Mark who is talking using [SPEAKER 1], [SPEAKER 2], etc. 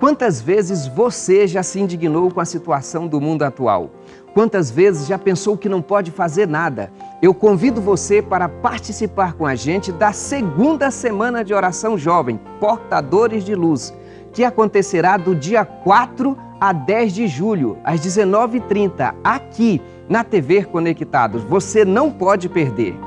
[SPEAKER 1] Quantas vezes você já se indignou com a situação do mundo atual? Quantas vezes já pensou que não pode fazer nada? Eu convido você para participar com a gente da segunda semana de oração jovem, Portadores de Luz, que acontecerá do dia 4 a 10 de julho, às 19h30, aqui na TV Conectados. Você não pode perder.